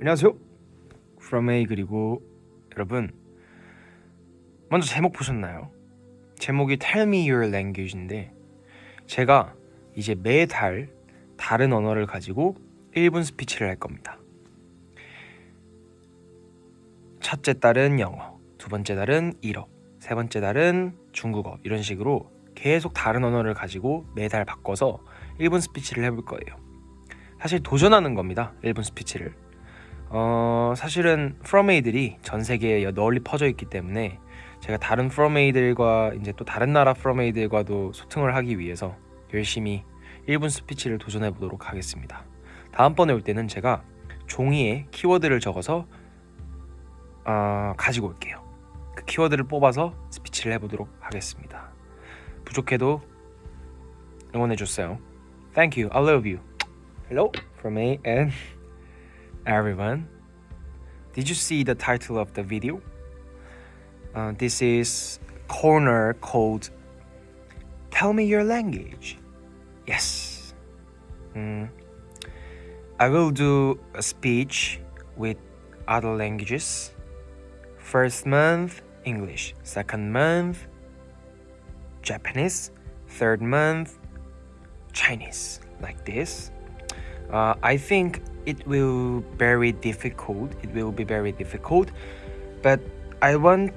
안녕하세요. A 그리고 여러분 먼저 제목 보셨나요? 제목이 Tell Me Your Language인데 제가 이제 매달 다른 언어를 가지고 1분 스피치를 할 겁니다. 첫째 달은 영어, 두 번째 달은 일어, 세 번째 달은 중국어 이런 식으로 계속 다른 언어를 가지고 매달 바꿔서 1분 스피치를 해볼 거예요. 사실 도전하는 겁니다. 1분 스피치를. 어, 사실은 프로메이들이 전 세계에 널리 퍼져 있기 때문에 제가 다른 프로메이들과 이제 또 다른 나라 프로메이들과도 소통을 하기 위해서 열심히 1분 스피치를 도전해 보도록 하겠습니다. 다음번에 올 때는 제가 종이에 키워드를 적어서 어, 가지고 올게요. 그 키워드를 뽑아서 스피치를 해보도록 하겠습니다. 부족해도 응원해 줬어요. Thank you. I love you. Hello from me and everyone. Did you see the title of the video? Uh, this is corner called Tell Me Your Language. Yes. Mm. I will do a speech with other languages. First month, English. Second month, Japanese. Third month, Chinese. Like this. Uh, I think it will very difficult. It will be very difficult, but I want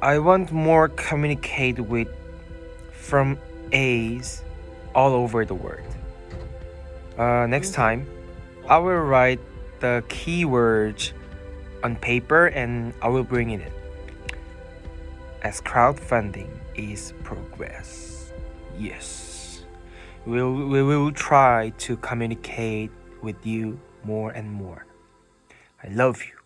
I want more communicate with from A's all over the world. Uh, next time, I will write the keywords on paper and I will bring it in as crowdfunding is progress. Yes, we'll, we will try to communicate with you more and more. I love you.